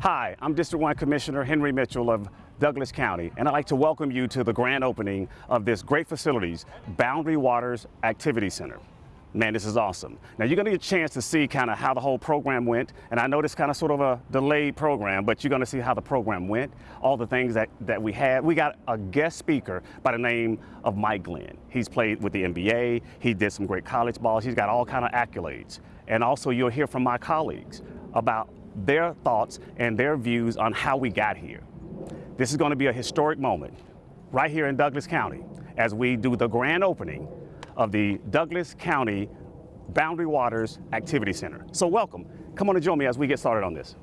Hi, I'm District 1 Commissioner Henry Mitchell of Douglas County, and I'd like to welcome you to the grand opening of this great facilities, Boundary Waters Activity Center. Man, this is awesome. Now you're gonna get a chance to see kind of how the whole program went, and I know this kind of sort of a delayed program, but you're gonna see how the program went, all the things that, that we had. We got a guest speaker by the name of Mike Glenn. He's played with the NBA, he did some great college balls, he's got all kind of accolades. And also you'll hear from my colleagues about their thoughts and their views on how we got here. This is going to be a historic moment right here in Douglas County as we do the grand opening of the Douglas County Boundary Waters Activity Center. So welcome. Come on and join me as we get started on this.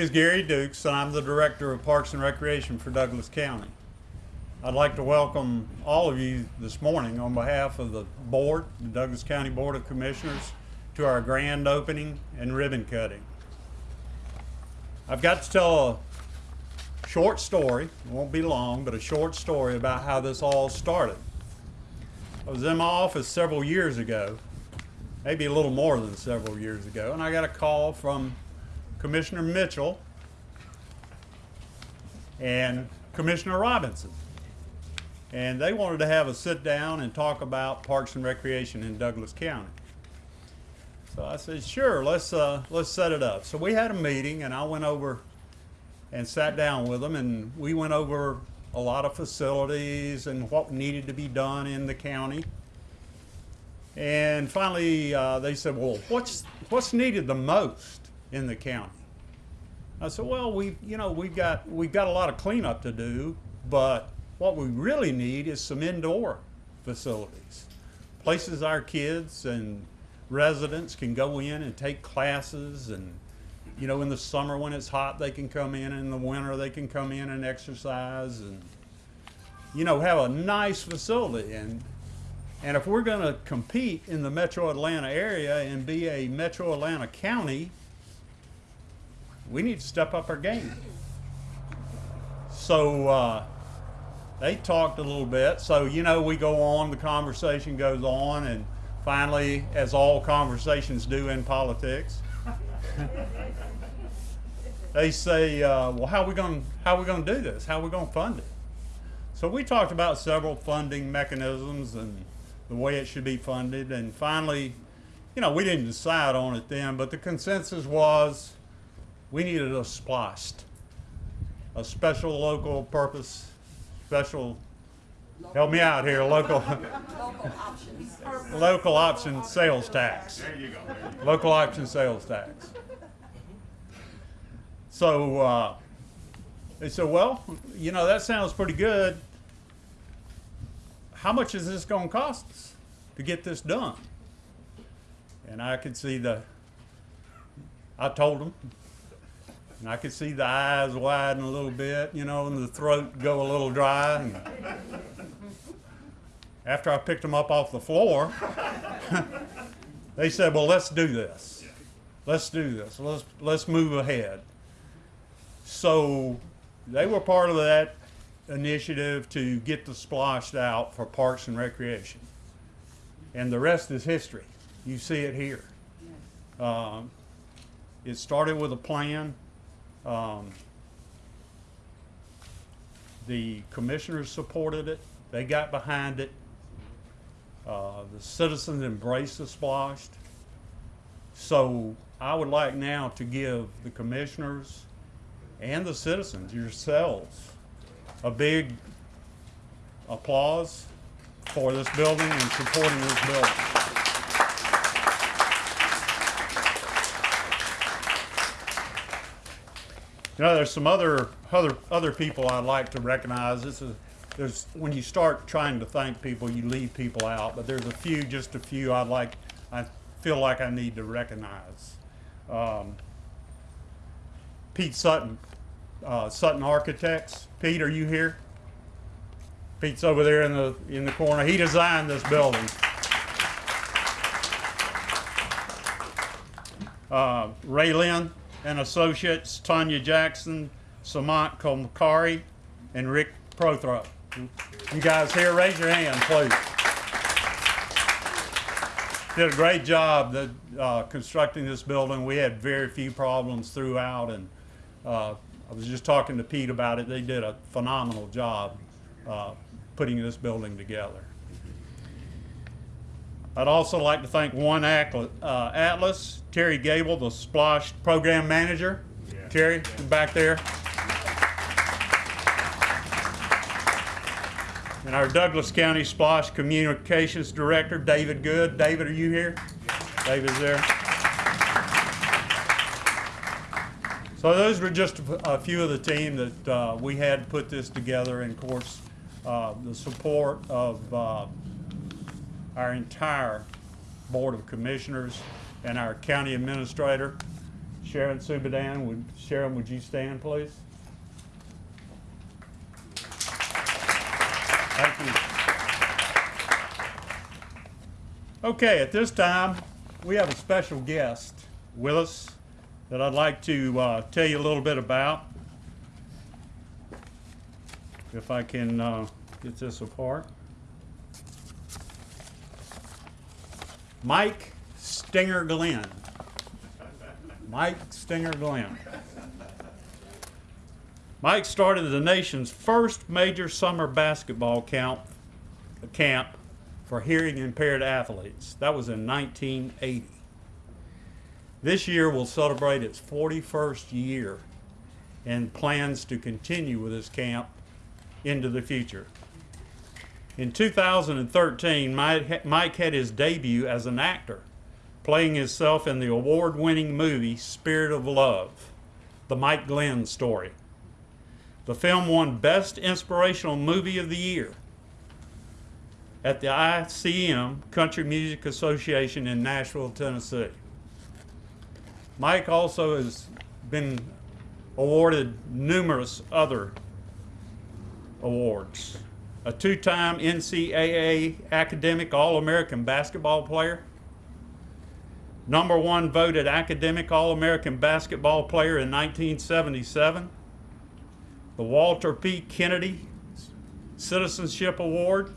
Name is Gary Dukes, and I'm the Director of Parks and Recreation for Douglas County. I'd like to welcome all of you this morning on behalf of the board, the Douglas County Board of Commissioners, to our grand opening and ribbon cutting. I've got to tell a short story, it won't be long, but a short story about how this all started. I was in my office several years ago, maybe a little more than several years ago, and I got a call from Commissioner Mitchell and Commissioner Robinson. And they wanted to have a sit down and talk about Parks and Recreation in Douglas County. So I said, sure, let's, uh, let's set it up. So we had a meeting and I went over and sat down with them and we went over a lot of facilities and what needed to be done in the county. And finally, uh, they said, well, what's, what's needed the most? in the county. I said, well, we, you know, we've got, we've got a lot of cleanup to do, but what we really need is some indoor facilities. Places our kids and residents can go in and take classes and, you know, in the summer when it's hot, they can come in, in the winter they can come in and exercise and, you know, have a nice facility. And, and if we're gonna compete in the metro Atlanta area and be a metro Atlanta county, we need to step up our game. So uh, they talked a little bit. So, you know, we go on, the conversation goes on, and finally, as all conversations do in politics, they say, uh, well, how are we going how are we going to do this? How are we going to fund it? So we talked about several funding mechanisms and the way it should be funded. And finally, you know, we didn't decide on it then, but the consensus was we needed a SPLOST, a special local purpose, special, help me out here, local, Local options. local option sales tax. There you go. Local option sales tax. So uh, they said, well, you know, that sounds pretty good. How much is this going to cost us to get this done? And I could see the, I told them, and I could see the eyes widen a little bit, you know, and the throat go a little dry. And after I picked them up off the floor, they said, well, let's do this. Let's do this. Let's, let's move ahead. So they were part of that initiative to get the SPLOST out for Parks and Recreation. And the rest is history. You see it here. Um, it started with a plan. Um, the commissioners supported it. They got behind it. Uh, the citizens embraced the SPLOST. So I would like now to give the commissioners and the citizens, yourselves, a big applause for this building and supporting this building. You know, there's some other, other, other people I'd like to recognize. This is, there's, when you start trying to thank people, you leave people out, but there's a few, just a few I'd like, I feel like I need to recognize. Um, Pete Sutton, uh, Sutton Architects. Pete, are you here? Pete's over there in the, in the corner. He designed this building. Uh, Ray Lynn and Associates, Tanya Jackson, Samant Komkari, and Rick Prothrop. You guys here, raise your hand, please. Did a great job uh, constructing this building. We had very few problems throughout, and uh, I was just talking to Pete about it. They did a phenomenal job uh, putting this building together. I'd also like to thank One Atlas, uh, Terry Gable, the SPLOST program manager. Terry, back there. And our Douglas County SPLOST Communications Director, David Good. David, are you here? David's there. So those were just a few of the team that uh, we had put this together, and of course, uh, the support of uh, our entire Board of Commissioners and our county administrator, Sharon Subadan. Would, Sharon, would you stand, please? Thank you. Okay, at this time, we have a special guest with us that I'd like to uh, tell you a little bit about. If I can uh, get this apart. Mike Stinger Glenn. Mike Stinger Glenn. Mike started the nation's first major summer basketball camp, camp for hearing impaired athletes. That was in 1980. This year will celebrate its 41st year and plans to continue with this camp into the future. In 2013, Mike had his debut as an actor, playing himself in the award winning movie Spirit of Love, the Mike Glenn story. The film won Best Inspirational Movie of the Year at the ICM Country Music Association in Nashville, Tennessee. Mike also has been awarded numerous other awards. A two-time NCAA Academic All-American basketball player, number one voted Academic All-American basketball player in 1977, the Walter P. Kennedy Citizenship Award,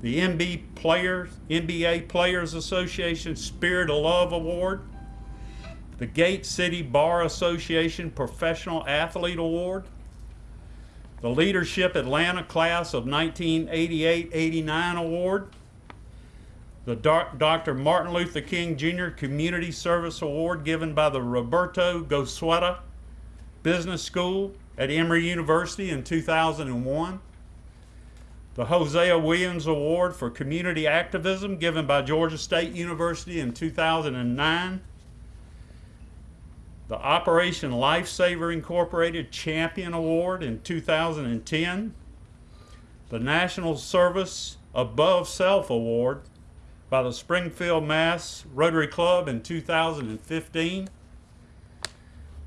the NBA Players, NBA Players Association Spirit of Love Award, the Gate City Bar Association Professional Athlete Award, the Leadership Atlanta Class of 1988-89 Award, the Dr. Martin Luther King Jr. Community Service Award given by the Roberto Goizueta Business School at Emory University in 2001, the Hosea Williams Award for Community Activism given by Georgia State University in 2009, the Operation Lifesaver Incorporated Champion Award in 2010, the National Service Above Self Award by the Springfield, Mass. Rotary Club in 2015.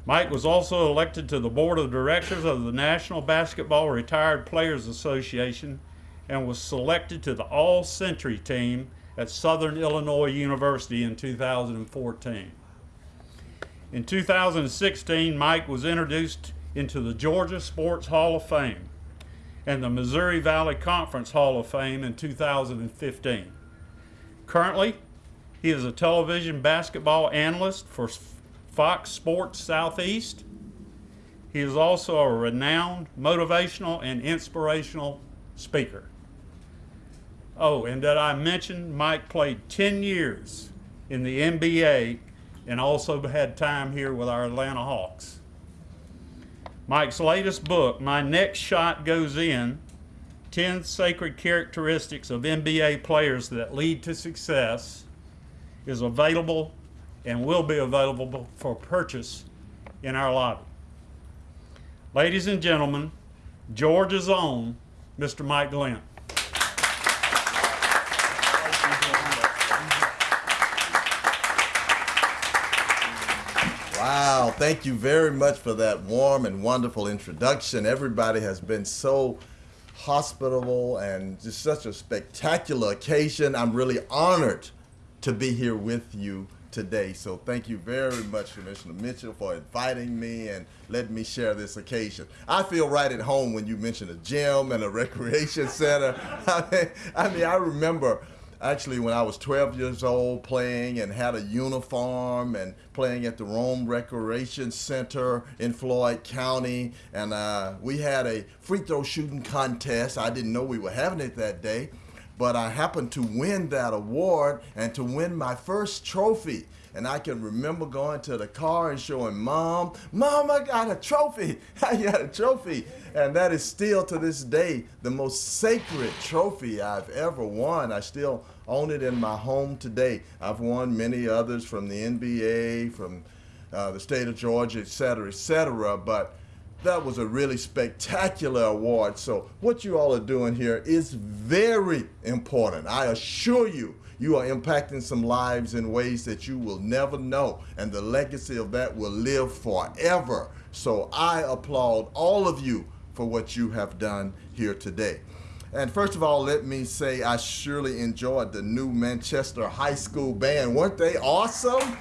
Mike was also elected to the Board of Directors of the National Basketball Retired Players Association and was selected to the All Century team at Southern Illinois University in 2014. In 2016, Mike was introduced into the Georgia Sports Hall of Fame and the Missouri Valley Conference Hall of Fame in 2015. Currently, he is a television basketball analyst for Fox Sports Southeast. He is also a renowned motivational and inspirational speaker. Oh, and did I mention Mike played 10 years in the NBA and also had time here with our Atlanta Hawks. Mike's latest book, My Next Shot Goes In, 10 Sacred Characteristics of NBA Players That Lead to Success is available and will be available for purchase in our lobby. Ladies and gentlemen, Georgia's own Mr. Mike Glenn. Wow, thank you very much for that warm and wonderful introduction. Everybody has been so hospitable and just such a spectacular occasion. I'm really honored to be here with you today. So thank you very much, Commissioner Mitchell, for inviting me and letting me share this occasion. I feel right at home when you mention a gym and a recreation center. I mean, I, mean, I remember actually when I was 12 years old playing and had a uniform and playing at the Rome Recreation Center in Floyd County. And uh, we had a free throw shooting contest. I didn't know we were having it that day, but I happened to win that award and to win my first trophy. And I can remember going to the car and showing mom, Mom, I got a trophy. I got a trophy. And that is still to this day the most sacred trophy I've ever won. I still own it in my home today. I've won many others from the NBA, from uh, the state of Georgia, et cetera, et cetera. But that was a really spectacular award. So what you all are doing here is very important. I assure you, you are impacting some lives in ways that you will never know, and the legacy of that will live forever. So I applaud all of you for what you have done here today. And first of all, let me say I surely enjoyed the new Manchester High School band. Weren't they awesome?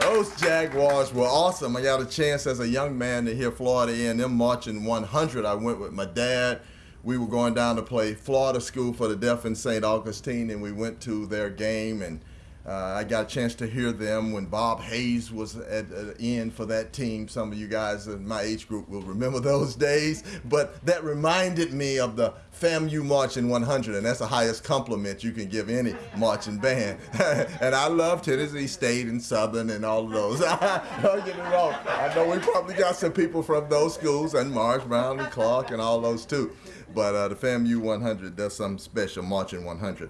Those Jaguars were awesome. I got a chance as a young man to hear Florida A&M marching 100. I went with my dad we were going down to play Florida School for the Deaf in St. Augustine, and we went to their game, and uh, I got a chance to hear them when Bob Hayes was at, at in for that team. Some of you guys in my age group will remember those days, but that reminded me of the FAMU Marching 100, and that's the highest compliment you can give any marching band. and I love Tennessee State and Southern and all of those. Don't get me wrong. I know we probably got some people from those schools, and Morris Brown and Clark and all those too but uh, the FAMU 100 does something special, Marching 100.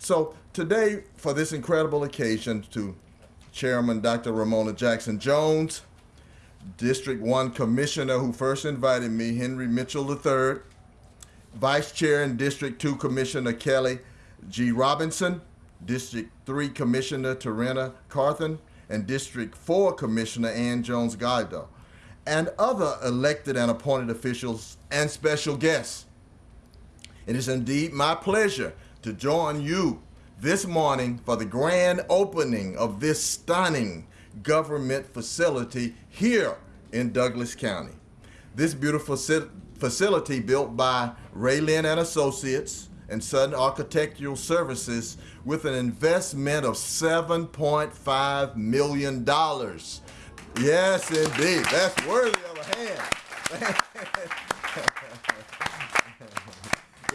So today, for this incredible occasion, to Chairman Dr. Ramona Jackson Jones, District 1 Commissioner who first invited me, Henry Mitchell III, Vice Chair and District 2 Commissioner Kelly G. Robinson, District 3 Commissioner Tarenia Carthan, and District 4 Commissioner Ann Jones Guider, and other elected and appointed officials and special guests. It is indeed my pleasure to join you this morning for the grand opening of this stunning government facility here in Douglas County. This beautiful facility built by Raylin and Associates and Sutton Architectural Services with an investment of $7.5 million. Yes, indeed. That's worthy of a hand.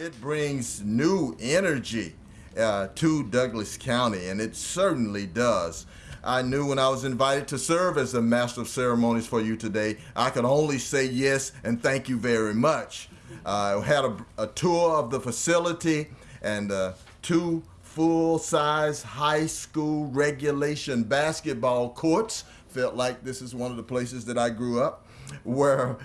it brings new energy uh, to Douglas County, and it certainly does. I knew when I was invited to serve as the Master of Ceremonies for you today, I could only say yes and thank you very much. I uh, had a, a, tour of the facility and uh, two full-size high school regulation basketball courts. Felt like this is one of the places that I grew up where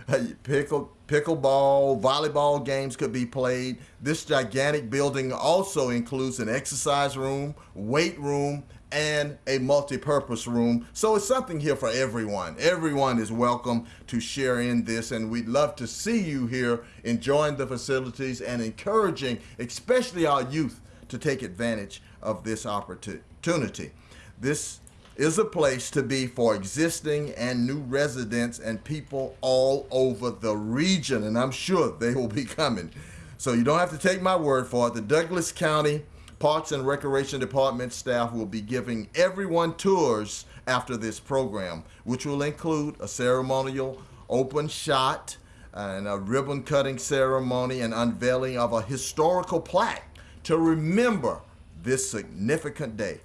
pickle, pickleball, volleyball games could be played. This gigantic building also includes an exercise room, weight room, and a multi-purpose room. So it's something here for everyone. Everyone is welcome to share in this, and we'd love to see you here enjoying the facilities and encouraging, especially our youth, to take advantage of this opportunity. This is a place to be for existing and new residents and people all over the region, and I'm sure they will be coming. So you don't have to take my word for it. The Douglas County Parks and Recreation Department staff will be giving everyone tours after this program, which will include a ceremonial open shot and a ribbon cutting ceremony and unveiling of a historical plaque to remember this significant day.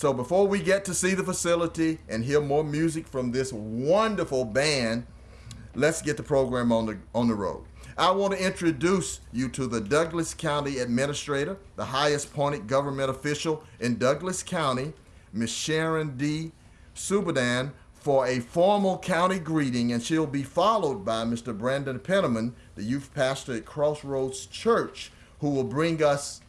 So before we get to see the facility and hear more music from this wonderful band, let's get the program on the on the road. I want to introduce you to the Douglas County Administrator, the highest appointed government official in Douglas County, Ms. Sharon D. Subadan, for a formal county greeting, and she'll be followed by Mr. Brandon Penniman, the youth pastor at Crossroads Church, who will bring us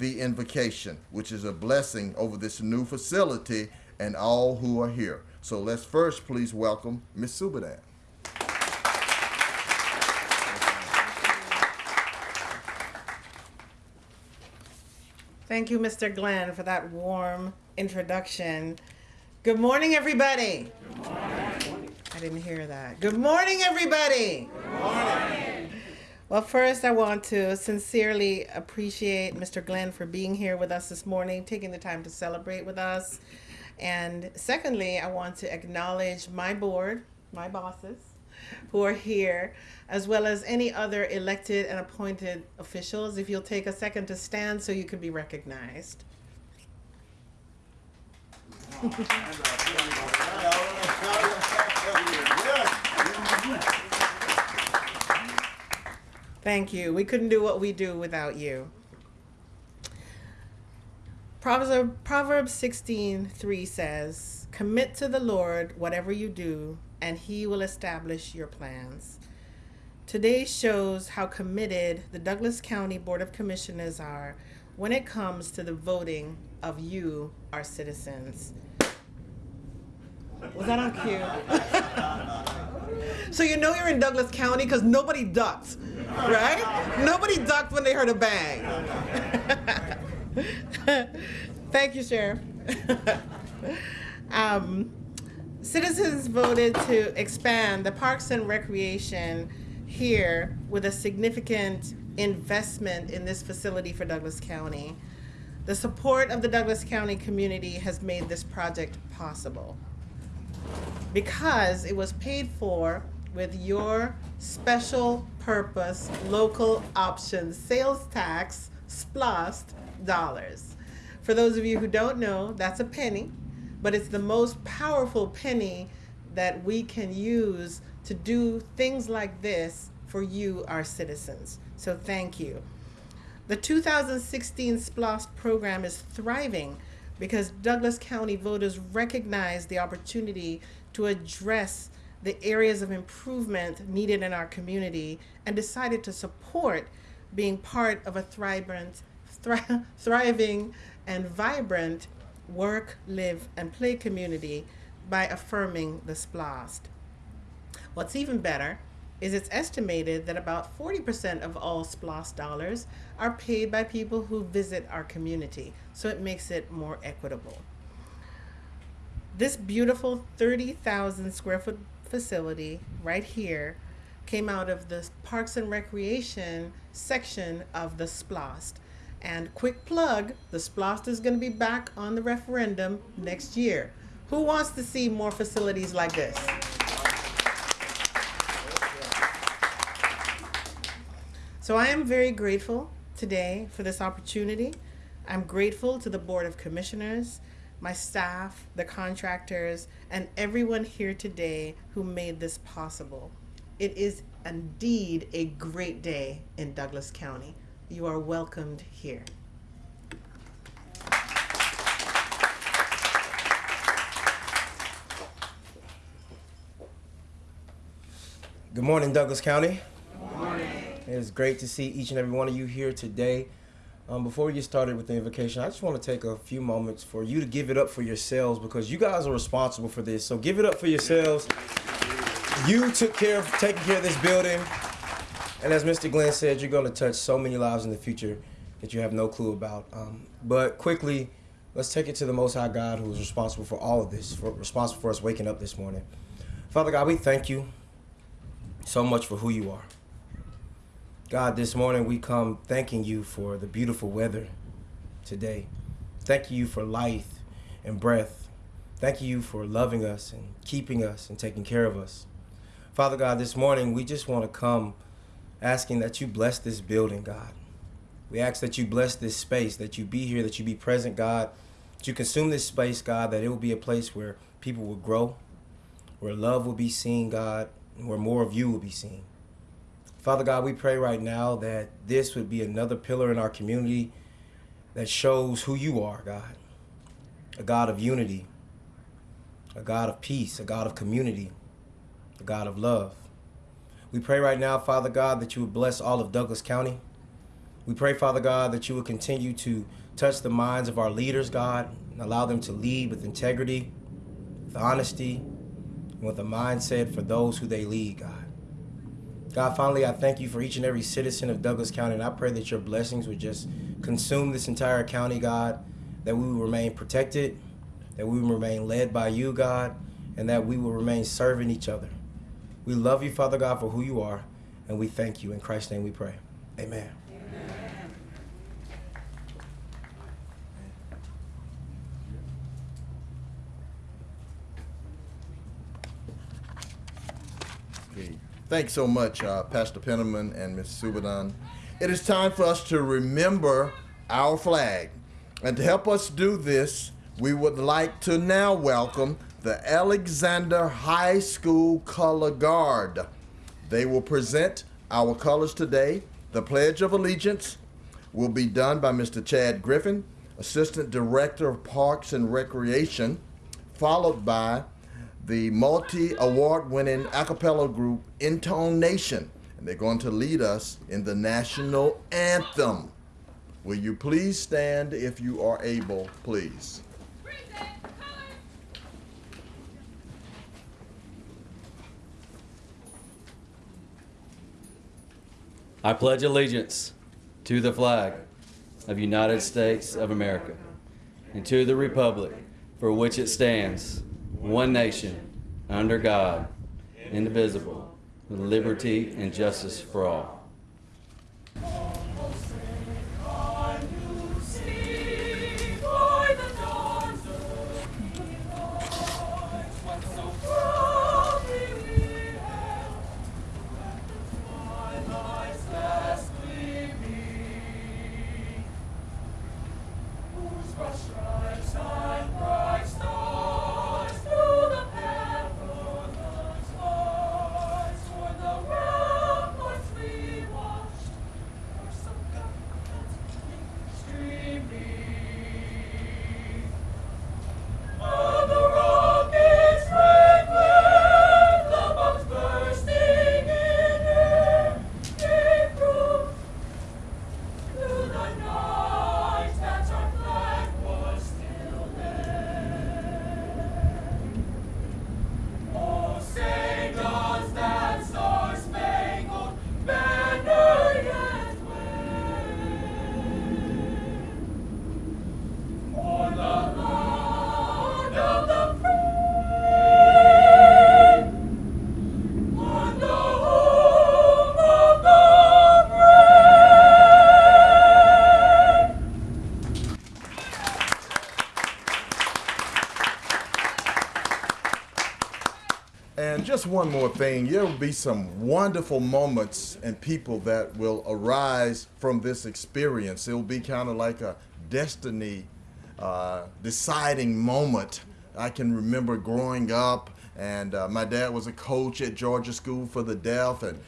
the invocation, which is a blessing over this new facility and all who are here. So let's first please welcome Ms. Subadan. Thank you, Mr. Glenn, for that warm introduction. Good morning, everybody. Good morning. I didn't hear that. Good morning, everybody. Good morning. Well, first, I want to sincerely appreciate Mr. Glenn for being here with us this morning, taking the time to celebrate with us. And secondly, I want to acknowledge my board, my bosses, who are here, as well as any other elected and appointed officials. If you'll take a second to stand so you can be recognized. Thank you. We couldn't do what we do without you. Proverbs, Proverbs 16 3 says, Commit to the Lord whatever you do, and he will establish your plans. Today shows how committed the Douglas County Board of Commissioners are when it comes to the voting of you, our citizens. Was that on cue? so you know you're in Douglas County because nobody ducked, right? nobody ducked when they heard a bang. Thank you, Sheriff. um, citizens voted to expand the Parks and Recreation here with a significant investment in this facility for Douglas County. The support of the Douglas County community has made this project possible because it was paid for with your special purpose local option sales tax SPLOST dollars. For those of you who don't know, that's a penny, but it's the most powerful penny that we can use to do things like this for you, our citizens. So thank you. The 2016 SPLOST program is thriving because Douglas County voters recognize the opportunity to address the areas of improvement needed in our community and decided to support being part of a thriving, thri- thriving and vibrant work, live, and play community by affirming the SPLOST. What's even better is it's estimated that about 40% of all SPLOST dollars are paid by people who visit our community, so it makes it more equitable. This beautiful 30,000 square foot facility right here came out of the Parks and Recreation section of the SPLOST. And quick plug, the SPLOST is going to be back on the referendum next year. Who wants to see more facilities like this? So I am very grateful today for this opportunity. I'm grateful to the Board of Commissioners, my staff, the contractors, and everyone here today who made this possible. It is indeed a great day in Douglas County. You are welcomed here. Good morning, Douglas County. Good morning. It is great to see each and every one of you here today. Um, before we get started with the invocation, I just want to take a few moments for you to give it up for yourselves because you guys are responsible for this. So give it up for yourselves. You took care of taking care of this building, and as Mr. Glenn said, you're going to touch so many lives in the future that you have no clue about. Um, but quickly, let's take it to the Most High God, who is responsible for all of this, for, responsible for us waking up this morning. Father God, we thank you so much for who you are. God, this morning we come thanking you for the beautiful weather today. Thank you for life and breath. Thank you for loving us and keeping us and taking care of us. Father God, this morning we just want to come asking that you bless this building, God. We ask that you bless this space, that you be here, that you be present, God, that you consume this space, God, that it will be a place where people will grow, where love will be seen, God, and where more of you will be seen. Father God, we pray right now that this would be another pillar in our community that shows who you are, God. A God of unity, a God of peace, a God of community, a God of love. We pray right now, Father God, that you would bless all of Douglas County. We pray, Father God, that you would continue to touch the minds of our leaders, God, and allow them to lead with integrity, with honesty, and with a mindset for those who they lead, God. God, finally, I thank you for each and every citizen of Douglas County, and I pray that your blessings would just consume this entire county, God, that we will remain protected, that we will remain led by you, God, and that we will remain serving each other. We love you, Father God, for who you are, and we thank you. In Christ's name we pray. Amen. Okay. Thanks so much, uh, Pastor Penniman and Ms. Subadan. It is time for us to remember our flag. And to help us do this, we would like to now welcome the Alexander High School Color Guard. They will present our colors today. The Pledge of Allegiance will be done by Mr. Chad Griffin, Assistant Director of Parks and Recreation, followed by the multi award winning a cappella group Intone Nation. And they're going to lead us in the national anthem. Will you please stand if you are able, please? I pledge allegiance to the flag of the United States of America and to the republic for which it stands, one nation, under God, indivisible, with liberty and justice for all. One more thing, there will be some wonderful moments and people that will arise from this experience. It will be kind of like a destiny uh, deciding moment. I can remember growing up, and uh, my dad was a coach at Georgia School for the Deaf, and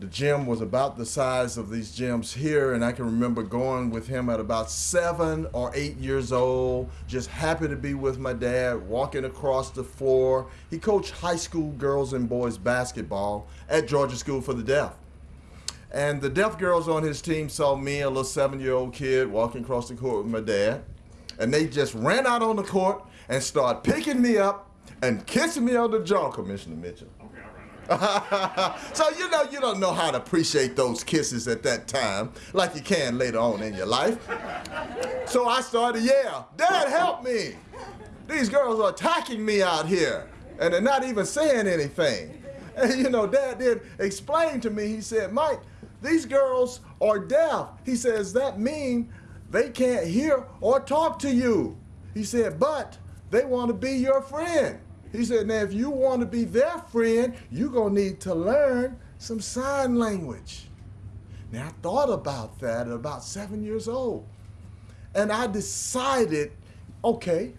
the gym was about the size of these gyms here and i can remember going with him at about seven or eight years old just happy to be with my dad walking across the floor. He coached high school girls and boys basketball at georgia school for the deaf. And the deaf girls on his team saw me a little seven year old kid walking across the court with my dad. And they just ran out on the court and started picking me up and kissing me on the jaw commissioner mitchell so you know you don't know how to appreciate those kisses at that time like you can later on in your life. So I started, yeah, Dad, help me. These girls are attacking me out here, and they're not even saying anything. And you know, Dad did explain to me. He said, Mike, these girls are deaf. He says that mean they can't hear or talk to you. He said, but they want to be your friend. He said, now if you want to be their friend, you're going to need to learn some sign language. Now I thought about that at about seven years old. And I decided, okay,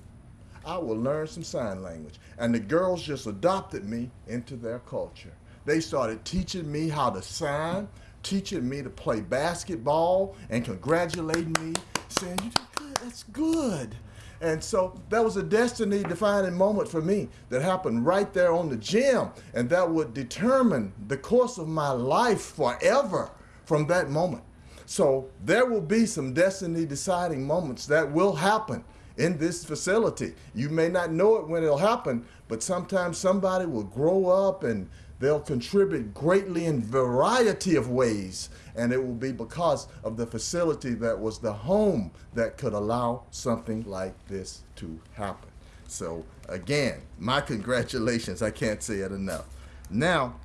I will learn some sign language. And the girls just adopted me into their culture. They started teaching me how to sign, teaching me to play basketball, and congratulating me, saying, You did good, that's good. And so that was a destiny defining moment for me that happened right there on the gym. And that would determine the course of my life forever from that moment. So there will be some destiny deciding moments that will happen in this facility. You may not know it when it'll happen, but sometimes somebody will grow up and they'll contribute greatly in variety of ways and it will be because of the facility that was the home that could allow something like this to happen. So again my congratulations. I can't say it enough. Now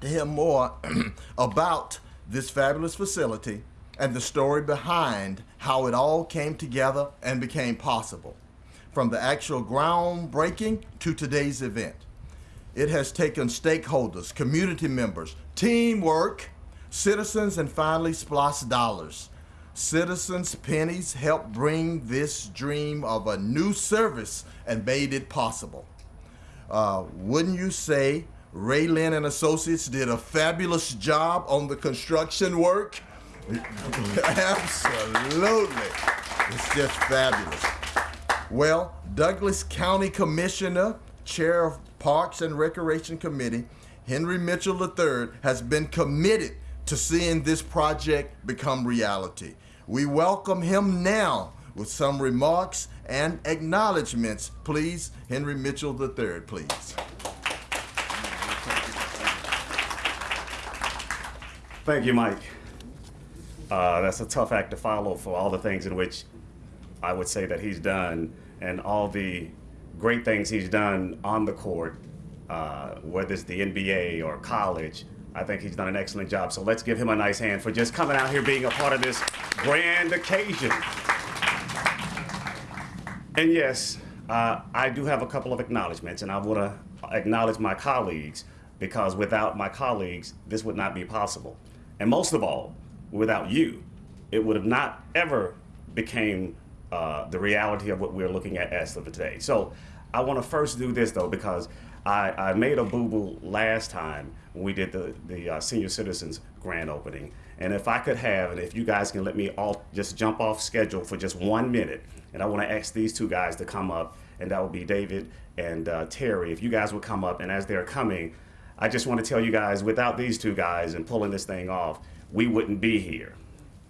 to hear more about this fabulous facility and the story behind how it all came together and became possible from the actual groundbreaking to today's event it has taken stakeholders, community members, teamwork, citizens, and finally SPLOST dollars. Citizens' pennies helped bring this dream of a new service and made it possible. Uh, wouldn't you say Ray Lynn and Associates did a fabulous job on the construction work? Absolutely. It's just fabulous. Well, Douglas County Commissioner, Chair of Parks and Recreation Committee, Henry Mitchell III, has been committed to seeing this project become reality. We welcome him now with some remarks and acknowledgments. Please, Henry Mitchell III, please. Thank you, Mike. Uh, that's a tough act to follow for all the things in which I would say that he's done and all the great things he's done on the court, uh, whether it's the NBA or college. I think he's done an excellent job. So let's give him a nice hand for just coming out here being a part of this grand occasion. And yes, uh, I do have a couple of acknowledgments, and I want to acknowledge my colleagues because without my colleagues, this would not be possible. And most of all, without you, it would have not ever became uh, the reality of what we're looking at as of today. So I want to first do this though because I, I made a boo-boo last time when we did the, the uh, senior citizens grand opening. And if I could have, and if you guys can let me all just jump off schedule for just one minute, and I want to ask these two guys to come up, and that would be David and uh, Terry. If you guys would come up, and as they're coming, I just want to tell you guys, without these two guys and pulling this thing off, we wouldn't be here.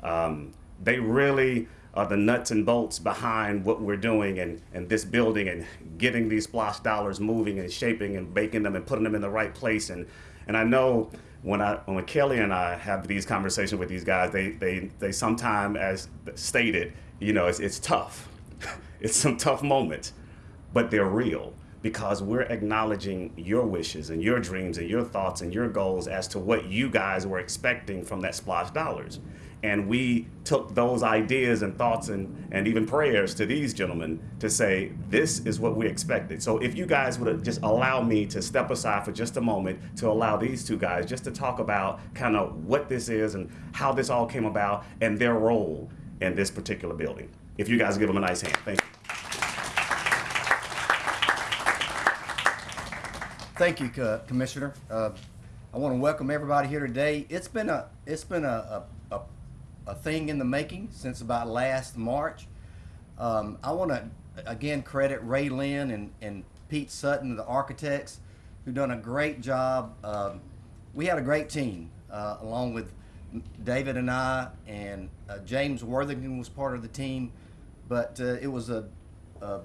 Um, they really are the nuts and bolts behind what we're doing and, and this building and getting these SPLOST dollars moving and shaping and baking them and putting them in the right place. And, and I know when I when Kelly and I have these conversations with these guys, they they they sometimes, as stated, you know, it's it's tough. it's some tough moments, but they're real because we're acknowledging your wishes and your dreams and your thoughts and your goals as to what you guys were expecting from that SPLOST dollars. And we took those ideas and thoughts and, and even prayers to these gentlemen to say, this is what we expected. So if you guys would just allow me to step aside for just a moment to allow these two guys just to talk about kind of what this is and how this all came about and their role in this particular building. If you guys give them a nice hand, thank you. Thank you, Commissioner. Uh, I want to welcome everybody here today. It's been a it's been a, a, a, a thing in the making since about last March. Um, I want to again credit Ray Lynn and, and Pete Sutton, the architects, who done a great job. Um, we had a great team, uh, along with David and I, and uh, James Worthington was part of the team. But uh, it was a, a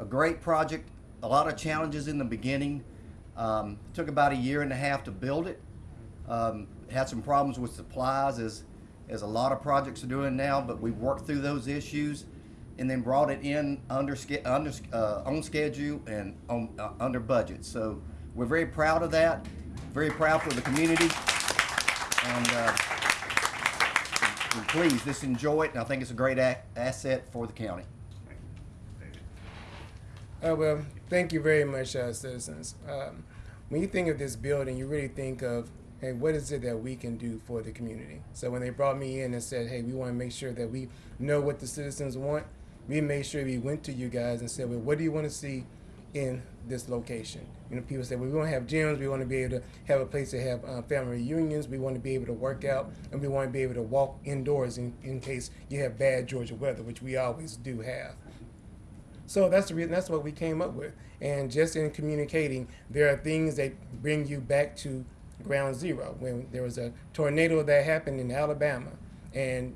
a great project. A lot of challenges in the beginning. Um, took about a year and a half to build it. Um, had some problems with supplies as, as a lot of projects are doing now, but we worked through those issues and then brought it in under, under uh, on schedule and on, uh, under budget. So we're very proud of that, very proud for the community. And, uh, and please, just enjoy it. And I think it's a great asset for the county. Uh, well, thank you very much, uh, citizens. Um, when you think of this building, you really think of, hey, what is it that we can do for the community? So when they brought me in and said, hey, we want to make sure that we know what the citizens want, we made sure we went to you guys and said, well, what do you want to see in this location. You know, people said, well, we want to have gyms, we want to be able to have a place to have uh, family reunions, we want to be able to work out, and we want to be able to walk indoors in, in case you have bad Georgia weather, which we always do have. So that's the reason. That's what we came up with. And just in communicating, there are things that bring you back to ground zero. When there was a tornado that happened in Alabama, and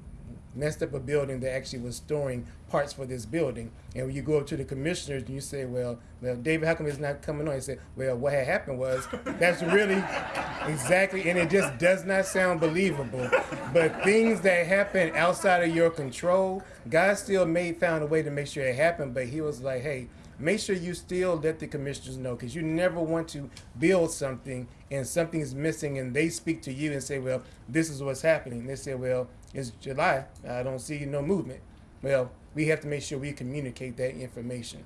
messed up a building that actually was storing parts for this building. And when you go up to the commissioners and you say, well, well, David, how come it's not coming on? He said, well, what had happened was that's really exactly, and it just does not sound believable. But things that happen outside of your control, God still made found a way to make sure it happened. But He was like, hey, make sure you still let the commissioners know because you never want to build something and something is missing and they speak to you and say, well, this is what's happening. They say, well, it's July. I don't see no movement. Well, we have to make sure we communicate that information.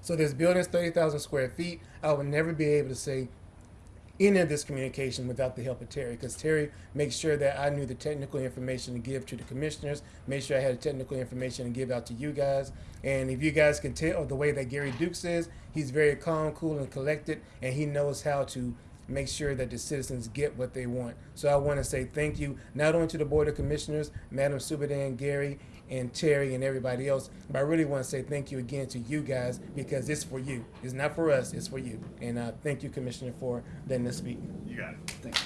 So this building's 30,000 square feet. I would never be able to say any of this communication without the help of Terry, because Terry makes sure that I knew the technical information to give to the commissioners, made sure I had the technical information to give out to you guys. And if you guys can tell the way that Gary Dukes is, he's very calm, cool, and collected, and he knows how to make sure that the citizens get what they want. So I want to say thank you not only to the Board of Commissioners, Madam Subadan, Gary, and Terry, and everybody else, but I really want to say thank you again to you guys because it's for you. It's not for us, it's for you. And uh, thank you, Commissioner, for letting us speak. You got it. Thank you.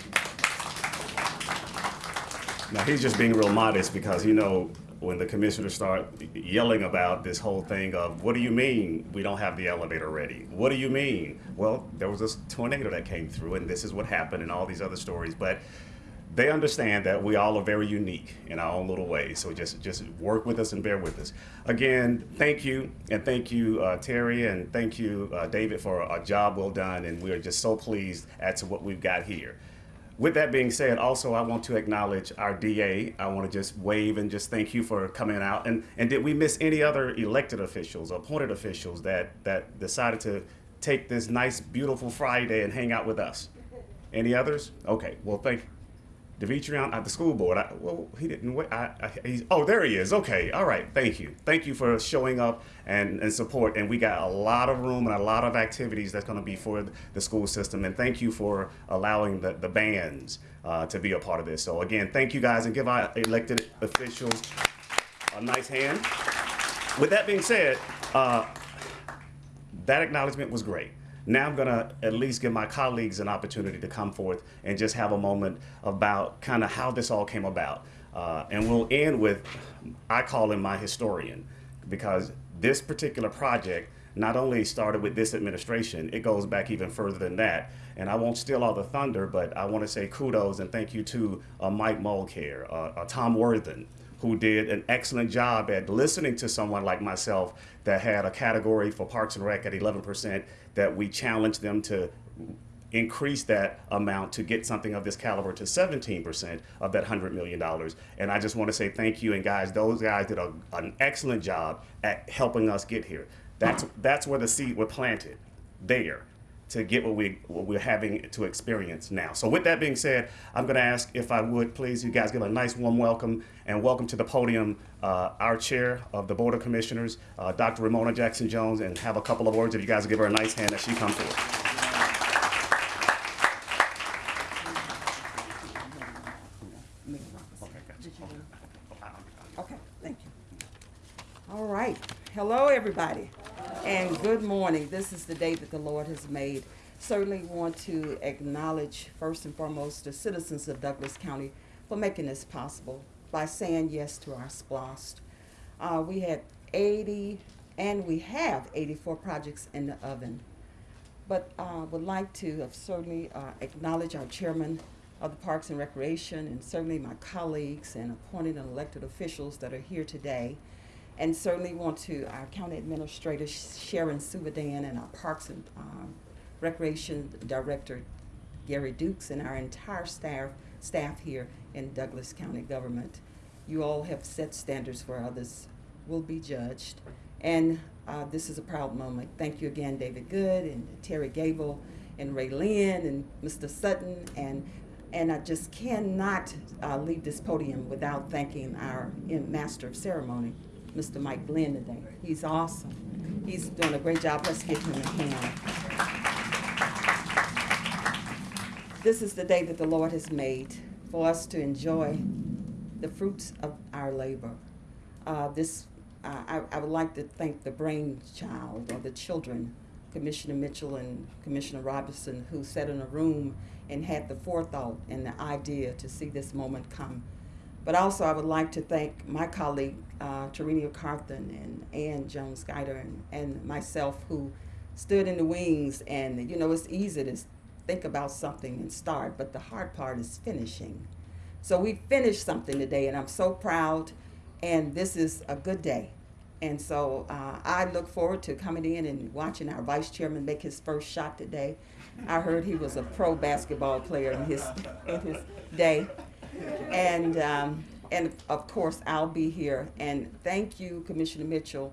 Now, he's just being real modest because, you know, when the commissioners start yelling about this whole thing of, what do you mean we don't have the elevator ready? What do you mean? Well, there was this tornado that came through and this is what happened and all these other stories. But they understand that we all are very unique in our own little ways. So just just work with us and bear with us. Again, thank you and thank you, uh, Terry, and thank you, uh, David, for a job well done. And we are just so pleased as to what we've got here. With that being said, also I want to acknowledge our DA. I want to just wave and just thank you for coming out. And and did we miss any other elected officials, appointed officials that that decided to take this nice, beautiful Friday and hang out with us? Any others? Okay. Well, thank. Demetrion at the school board. I, well, he didn't wait. I, I, oh, there he is. Okay. All right. Thank you. Thank you for showing up and, and support. And we got a lot of room and a lot of activities that's going to be for the school system. And thank you for allowing the, the bands uh, to be a part of this. So again, thank you guys and give our elected officials a nice hand. With that being said, uh, that acknowledgement was great. Now I'm going to at least give my colleagues an opportunity to come forth and just have a moment about kind of how this all came about. Uh, and we'll end with, I call him my historian, because this particular project not only started with this administration, it goes back even further than that. And I won't steal all the thunder, but I want to say kudos and thank you to uh, Mike Mulcare, uh, uh, Tom Worthan, who did an excellent job at listening to someone like myself that had a category for Parks and Rec at 11%, that we challenged them to increase that amount to get something of this caliber to 17% of that $100 million. And I just want to say thank you. And guys, those guys did a, an excellent job at helping us get here. That's, that's where the seed was planted, there to get what, we, what we're having to experience now. So with that being said, I'm going to ask if I would please you guys give a nice warm welcome and welcome to the podium uh, our chair of the Board of Commissioners, uh, Dr. Romona Jackson Jones, and have a couple of words if you guys give her a nice hand as she comes forward. Okay, thank you. All right. Hello, everybody, and good morning. This is the day that the Lord has made. Certainly want to acknowledge, first and foremost, the citizens of Douglas County for making this possible by saying yes to our SPLOST. Uh, we had 80, and we have 84 projects in the oven. But uh, would like to certainly uh, acknowledge our chairman of the Parks and Recreation, and certainly my colleagues and appointed and elected officials that are here today. And certainly want to our county administrator Sharon Subadan and our Parks and um, Recreation Director Gary Dukes and our entire staff staff here in Douglas County government. You all have set standards where others will be judged. And uh, this is a proud moment. Thank you again, David Good and Terry Gable and Ray Lynn and Mr. Sutton and and I just cannot uh, leave this podium without thanking our Master of Ceremony, Mr. Mike Glenn today. He's awesome. He's doing a great job. Let's give him a hand. This is the day that the Lord has made for us to enjoy the fruits of our labor. Uh, this, uh, I, I would like to thank the brainchild or the children, Commissioner Mitchell and Commissioner Robinson, who sat in a room and had the forethought and the idea to see this moment come. But also, I would like to thank my colleague, uh, Tarenia Carthan and Ann Jones Guider and, and myself who stood in the wings. And, you know, it's easy to think about something and start, but the hard part is finishing. So we finished something today, and I'm so proud. And this is a good day. And so uh, I look forward to coming in and watching our vice chairman make his first shot today. I heard he was a pro basketball player in his in his day, and um, and of course I'll be here. And thank you, Commissioner Mitchell,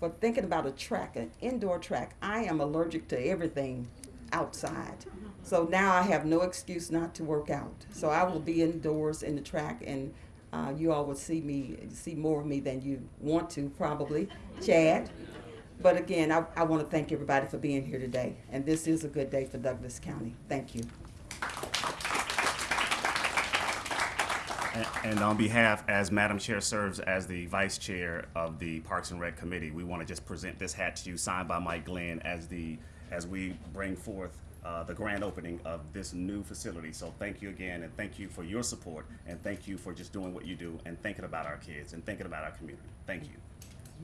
for thinking about a track, an indoor track. I am allergic to everything outside. So now I have no excuse not to work out. So I will be indoors in the track, and uh, you all will see me, see more of me than you want to, probably, Chad. But again, I, I want to thank everybody for being here today, and this is a good day for Douglas County. Thank you. And- on behalf, as Madam Chair serves as the Vice Chair of the Parks and Rec Committee, we want to just present this hat to you, signed by Mike Glenn, as the, as we bring forth uh, the grand opening of this new facility. So thank you again, and thank you for your support, and thank you for just doing what you do, and thinking about our kids, and thinking about our community. Thank you.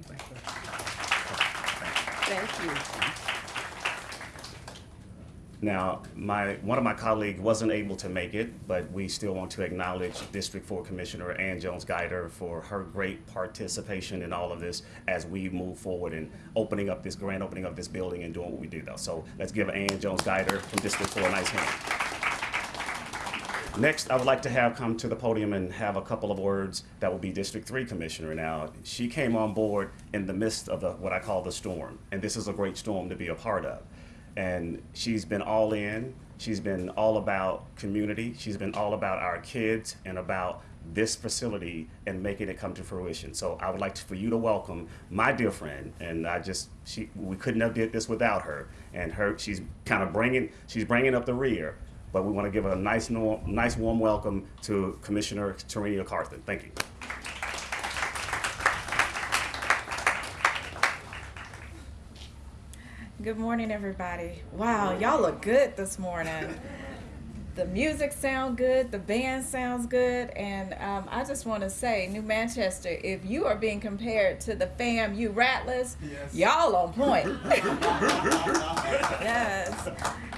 Thank you. Thank you. Now, my, one of my colleagues wasn't able to make it, but we still want to acknowledge District Four Commissioner Ann Jones Guider for her great participation in all of this as we move forward in opening up this, grand opening of this building and doing what we do though. So let's give Ann Jones Guider from District Four a nice hand. Next, I would like to have come to the podium and have a couple of words that will be District Three Commissioner. Now, she came on board in the midst of the, what I call the storm, and this is a great storm to be a part of. And she's been all in. She's been all about community. She's been all about our kids and about this facility and making it come to fruition. So I would like to, for you to welcome my dear friend, and I just she we couldn't have did this without her. And her she's kind of bringing she's bringing up the rear, but we want to give a nice nice warm welcome to Commissioner Tarenia Carthan. Thank you. Good morning, everybody. Wow, y'all look good this morning. The music sound good, the band sounds good, and um, I just want to say, New Manchester, if you are being compared to the fam, you Rattlers, y'all on point. yes.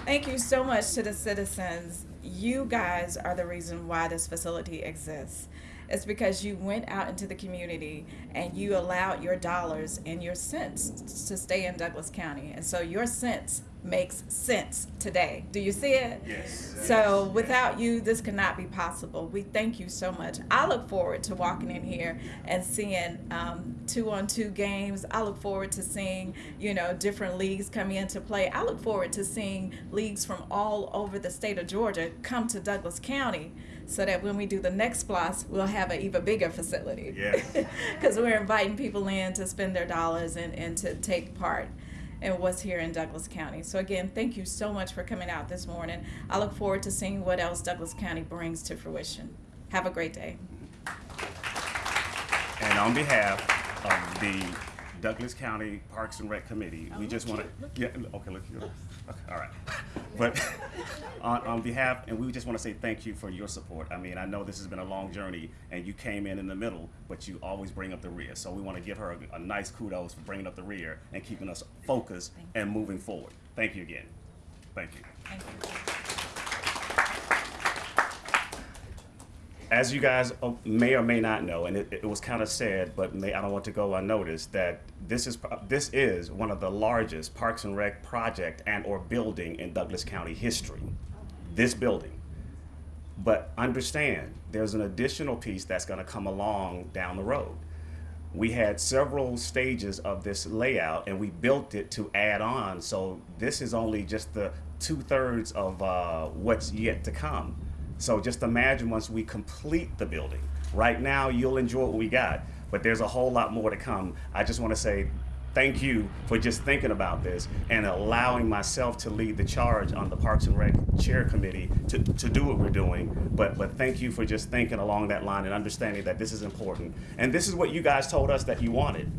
Thank you so much to the citizens. You guys are the reason why this facility exists. It's because you went out into the community and you allowed your dollars and your cents to stay in Douglas County. And so your cents makes sense today. Do you see it? Yes. So without you, this could not be possible. We thank you so much. I look forward to walking in here and seeing um, two-on-two games. I look forward to seeing, you know, different leagues coming into play. I look forward to seeing leagues from all over the state of Georgia come to Douglas County so that when we do the next SPLOST, we'll have an even bigger facility. Because we're inviting people in to spend their dollars and, and to take part in what's here in Douglas County. So again, thank you so much for coming out this morning. I look forward to seeing what else Douglas County brings to fruition. Have a great day. And on behalf of the Douglas County Parks and Rec Committee, we just want to, yeah, okay, look, you, okay, all right. But on, on behalf, and we just want to say thank you for your support. I mean, I know this has been a long journey and you came in in the middle, but you always bring up the rear. So we want to give her a, a nice kudos for bringing up the rear and keeping us focused and moving forward. Thank you again. Thank you. Thank you. As you guys uh, may or may not know, and it, it was kind of sad, but may, I don't want to go unnoticed that this is this is one of the largest Parks and Rec project and or building in Douglas County history. This building, but understand there's an additional piece that's going to come along down the road. We had several stages of this layout, and we built it to add on. So this is only just the two thirds of uh, what's yet to come. So just imagine once we complete the building. Right now, you'll enjoy what we got, but there's a whole lot more to come. I just want to say thank you for just thinking about this and allowing myself to lead the charge on the Parks and Rec Chair Committee to, to do what we're doing. But, but thank you for just thinking along that line and understanding that this is important. And this is what you guys told us that you wanted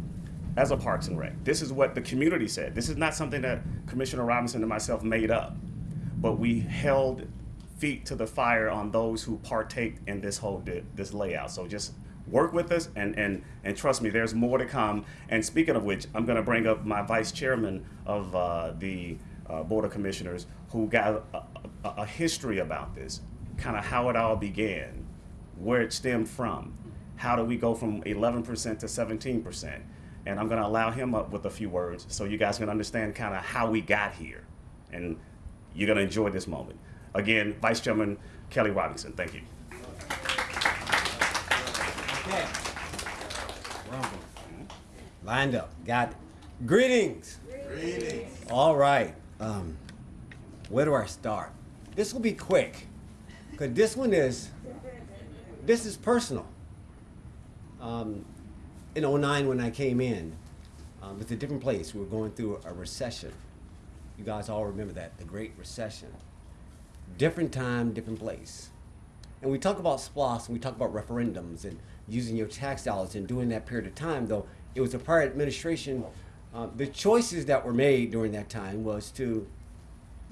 as a Parks and Rec. This is what the community said. This is not something that Commissioner Robinson and myself made up, but we held feet to the fire on those who partake in this whole this layout. So just work with us and, and, and trust me, there's more to come. And speaking of which, I'm going to bring up my vice chairman of uh, the uh, Board of Commissioners who got a, a, a history about this, kind of how it all began, where it stemmed from, how do we go from 11% to 17%. And I'm going to allow him up with a few words so you guys can understand kind of how we got here. And you're going to enjoy this moment. Again, Vice Chairman Kelly Robinson, thank you. Okay. Lined up. Got it. Greetings. Greetings. All right. Um, where do I start? This will be quick, because this one is, this is personal. Um, in 09 when I came in, um, it's a different place. We were going through a recession. You guys all remember that, the Great Recession. Different time, different place. And we talk about SPLOST and we talk about referendums and using your tax dollars and during that period of time, though it was a prior administration. Uh, the choices that were made during that time was to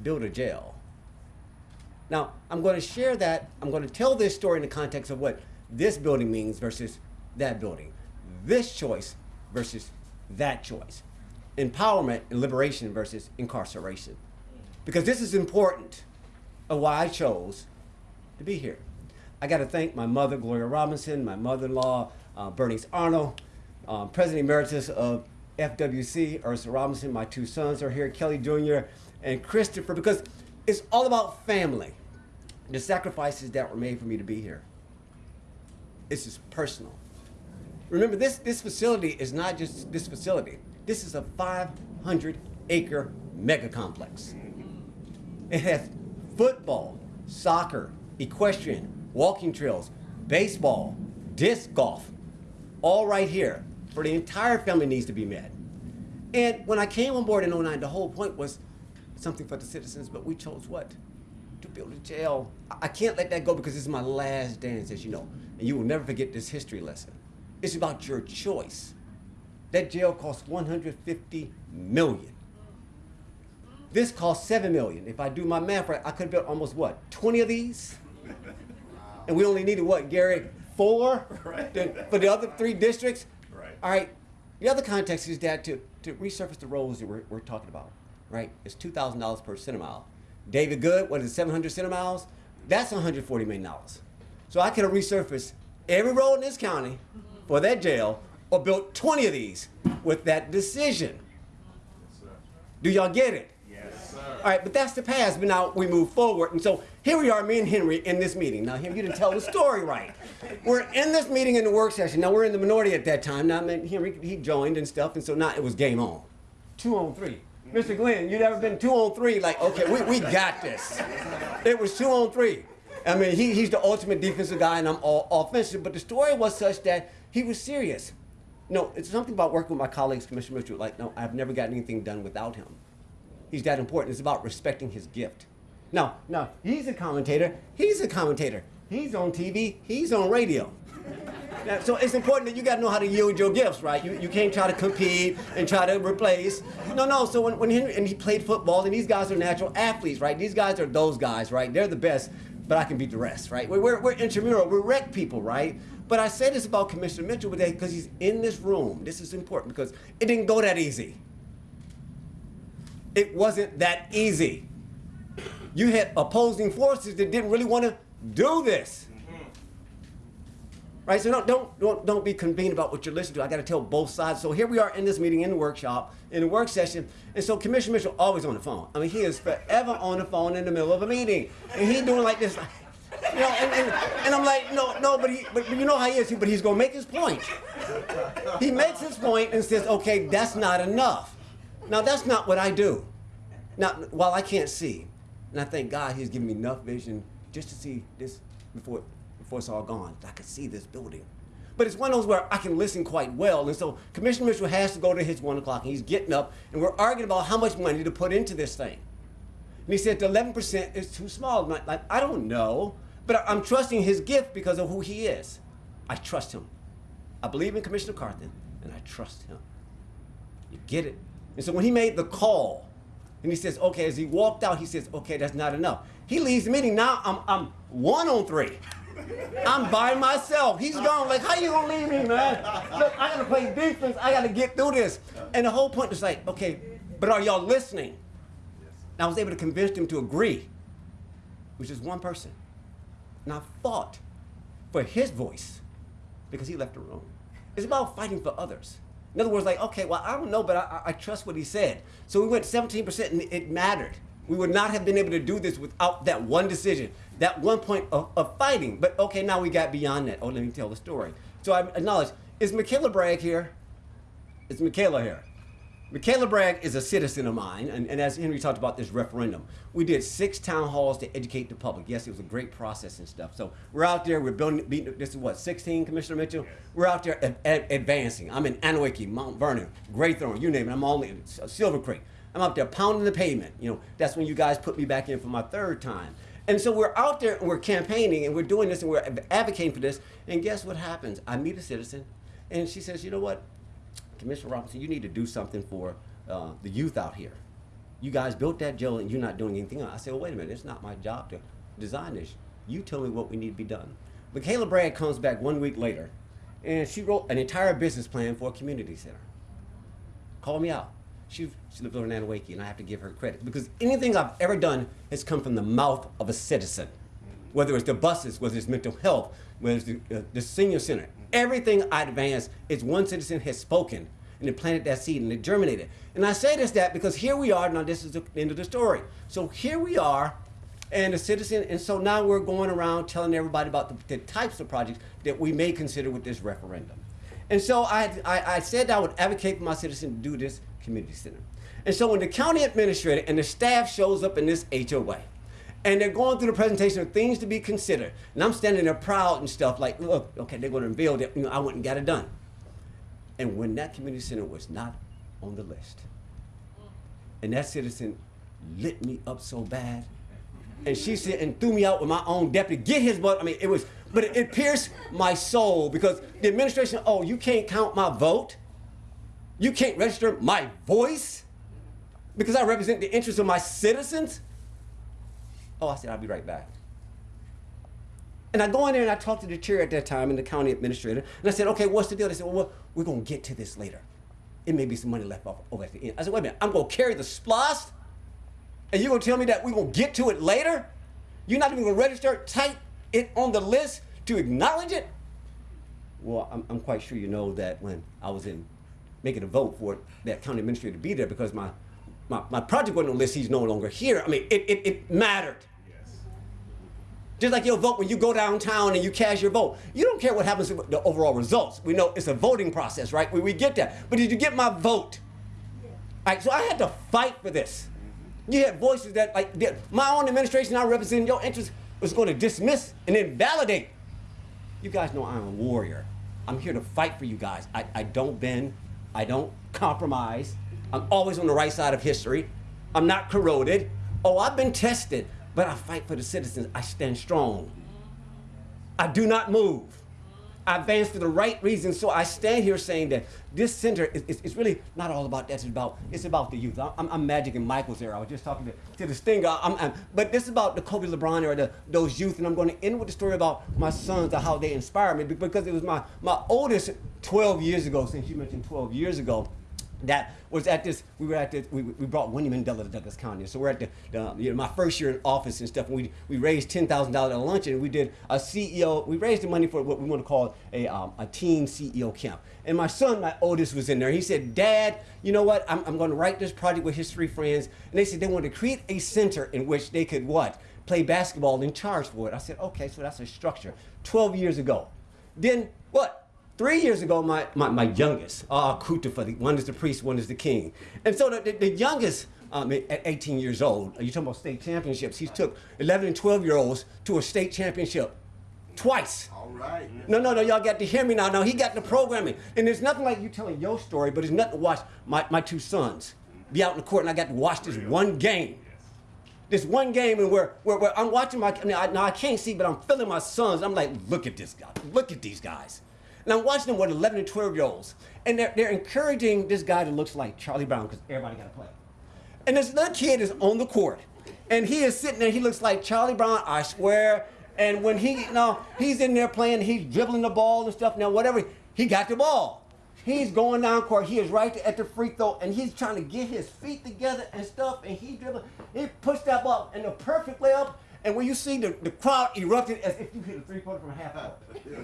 build a jail. Now, I'm going to share that, I'm going to tell this story in the context of what this building means versus that building. This choice versus that choice. Empowerment and liberation versus incarceration. Because this is important of why I chose to be here. I got to thank my mother, Gloria Robinson, my mother-in-law, uh, Bernice Arnold, um, President Emeritus of FWC, Ursula Robinson. My two sons are here, Kelly Jr. and Christopher, because it's all about family. The sacrifices that were made for me to be here. It's just personal. Remember, this, this facility is not just this facility. This is a 500 acre mega complex. It has football, soccer, equestrian, walking trails, baseball, disc golf, all right here for the entire family needs to be met. And when I came on board in 09, the whole point was something for the citizens, but we chose what? To build a jail. I can't let that go because this is my last dance, as you know. And you will never forget this history lesson. It's about your choice. That jail cost 150 million. This cost 7 million. If I do my math right, I could have built almost what? 20 of these? And we only needed what, Gary? Four? Right. Then For the other three districts? Right. All right. The other context is that to, to resurface the roads that we're, we're talking about, right? It's $2,000 per centimile. David Good, what is it, 700 centimiles? That's $140 million. So I could have resurfaced every road in this county for that jail or built 20 of these with that decision. Do y'all get it? All right, but that's the past. But now we move forward. And so here we are, me and Henry, in this meeting. Now, Henry, you didn't tell the story right. We're in this meeting in the work session. Now, we're in the minority at that time. Now, I mean, Henry, he joined and stuff. And so now it was game on. Two on three. Mr. Glenn, you never been two on three? Like, okay, we, we got this. It was two on three. I mean, he, he's the ultimate defensive guy, and I'm all offensive. But the story was such that he was serious. No, it's something about working with my colleagues, Commissioner Mitchell. Like, no, I've never gotten anything done without him. He's that important. It's about respecting his gift. Now, now he's a commentator. He's a commentator. He's on TV. He's on radio. Now, so it's important that you got to know how to yield your gifts, right? You, you can't try to compete and try to replace. No, no. So when, when Henry, and he played football, and these guys are natural athletes, right? These guys are those guys, right? They're the best, but I can beat the rest, right? We're, we're, we're intramural. We're rec people, right? But I say this about Commissioner Mitchell today because he's in this room. This is important because it didn't go that easy. It wasn't that easy. You had opposing forces that didn't really want to do this. Right? So don't, don't, don't, don't be convened about what you're listening to. I got to tell both sides. So here we are in this meeting, in the workshop, in the work session. And so Commissioner Mitchell always on the phone. I mean, he is forever on the phone in the middle of a meeting. And he doing like this. You know, and, and, and I'm like, no, no, but, he, but you know how he is, but he's going to make his point. He makes his point and says, okay, that's not enough. Now, that's not what I do. Now, while I can't see, and I thank God He's given me enough vision just to see this before, before it's all gone. I could see this building. But it's one of those where I can listen quite well. And so Commissioner Mitchell has to go to his one o'clock and he's getting up and we're arguing about how much money to put into this thing. And he said the 11% is too small. Like, like, I don't know, but I'm trusting his gift because of who he is. I trust him. I believe in Commissioner Carthan and I trust him. You get it? And so when he made the call, and he says, okay, as he walked out, he says, okay, that's not enough. He leaves the meeting. Now I'm, I'm one on three. I'm by myself. He's gone. Like, how you gonna leave me, man? Look, I gotta play defense. I gotta get through this. And the whole point is like, okay, but are y'all listening? And I was able to convince them to agree, which is one person. And I fought for his voice because he left the room. It's about fighting for others. In other words, like, okay, well, I don't know, but I, I trust what he said. So we went 17%, and it mattered. We would not have been able to do this without that one decision, that one point of, of fighting. But okay, now we got beyond that. Oh, let me tell the story. So I acknowledge, is Michaela Bragg here? Is Michaela here? Michaela Bragg is a citizen of mine, and, and, as Henry talked about this referendum, we did six town halls to educate the public. Yes, it was a great process and stuff. So we're out there, we're building, beating, this is what, 16, Commissioner Mitchell? We're out there a, a, advancing. I'm in Anneewakee, Mount Vernon, Graythorne, you name it. I'm all in Silver Creek. I'm out there pounding the pavement. You know, that's when you guys put me back in for my third time. And so we're out there and we're campaigning and we're doing this and we're advocating for this. And guess what happens? I meet a citizen and she says, you know what? Commissioner Robinson, you need to do something for uh, the youth out here. You guys built that jail and you're not doing anything. I said, well, wait a minute, it's not my job to design this. You tell me what we need to be done. Michaela Bragg comes back one week later and she wrote an entire business plan for a community center. Call me out. She, she lives over in Anneewakee and I have to give her credit because anything I've ever done has come from the mouth of a citizen. Whether it's the buses, whether it's mental health, whether it's the, uh, the senior center, everything I advance is one citizen has spoken and it planted that seed and it germinated. And I say this that because here we are, now this is the end of the story. So here we are, and a citizen, and so now we're going around telling everybody about the, the types of projects that we may consider with this referendum. And so I, I, I said I would advocate for my citizen to do this community center. And so when the county administrator and the staff shows up in this HOA, and they're going through the presentation of things to be considered. And I'm standing there proud and stuff like, look, okay, they're going to unveil that. You know, I went and got it done. And when that community center was not on the list, and that citizen lit me up so bad, and she said and threw me out with my own deputy, get his butt. I mean, it was, but it, it pierced my soul because the administration, oh, you can't count my vote, you can't register my voice because I represent the interests of my citizens. Oh, I said, I'll be right back. And I go in there and I talk to the chair at that time and the county administrator. And I said, okay, what's the deal? They said, well, we're going to get to this later. It may be some money left off over at the end. I said, wait a minute, I'm going to carry the SPLOST? And you're going to tell me that we're going to get to it later? You're not even going to register, type it on the list to acknowledge it? Well, I'm, I'm quite sure you know that when I was in making a vote for that county administrator to be there because my, my, my project wasn't on the list, he's no longer here. I mean, it, it, it mattered. Just like your vote when you go downtown and you cast your vote. You don't care what happens to the overall results. We know it's a voting process, right? We, we get that. But did you get my vote? All right, so I had to fight for this. You had voices that, like, my own administration, I represent your interests, was going to dismiss and invalidate. You guys know I'm a warrior. I'm here to fight for you guys. I, I don't bend. I don't compromise. I'm always on the right side of history. I'm not corroded. Oh, I've been tested. But I fight for the citizens. I stand strong. I do not move. I advance for the right reasons. So I stand here saying that this center is, is, is really not all about that. It's about, it's about the youth. I'm, I'm Magic and Michael's era. I was just talking to, to the Stinger. I'm, I'm, but this is about the Kobe LeBron era, the, those youth. And I'm going to end with the story about my sons and how they inspire me because it was my, my oldest 12 years ago, since you mentioned 12 years ago that was at this, we were at this, we, we brought Winnie Mandela to Douglas County. So we're at the, the you know, my first year in office and stuff, and we, we raised $10,000 at a luncheon, and we did a CEO, we raised the money for what we want to call a, um, a teen CEO camp. And my son, my oldest, was in there. He said, Dad, you know what, I'm, I'm going to write this project with his three friends. And they said they wanted to create a center in which they could what? Play basketball and charge for it. I said, okay, so that's a structure. 12 years ago. Then what? Three years ago, my, my, my youngest, uh, Kutafadi, one is the priest, one is the king. And so the, the, the youngest, um, at 18 years old, you're talking about state championships, he took 11 and 12 year olds to a state championship twice. All right. No, no, no, y'all got to hear me now. No, he got the programming. And there's nothing like you telling your story, but there's nothing to watch my, my two sons be out in the court and I got to watch this one game. This one game and where, where, where I'm watching my, I mean, I, now I can't see, but I'm feeling my sons. I'm like, look at this guy. Look at these guys. And I'm watching them with 11 and 12 year olds. And they're, they're encouraging this guy that looks like Charlie Brown because everybody got to play. And this little kid is on the court. And he is sitting there, he looks like Charlie Brown, I swear. And when he, you know, he's in there playing, he's dribbling the ball and stuff. Now, whatever, he got the ball. He's going down court. He is right at the free throw, and he's trying to get his feet together and stuff. And he dribbling. He pushed that ball in the perfect layup. And when you see the, the crowd erupted as if you hit a three pointer from half court.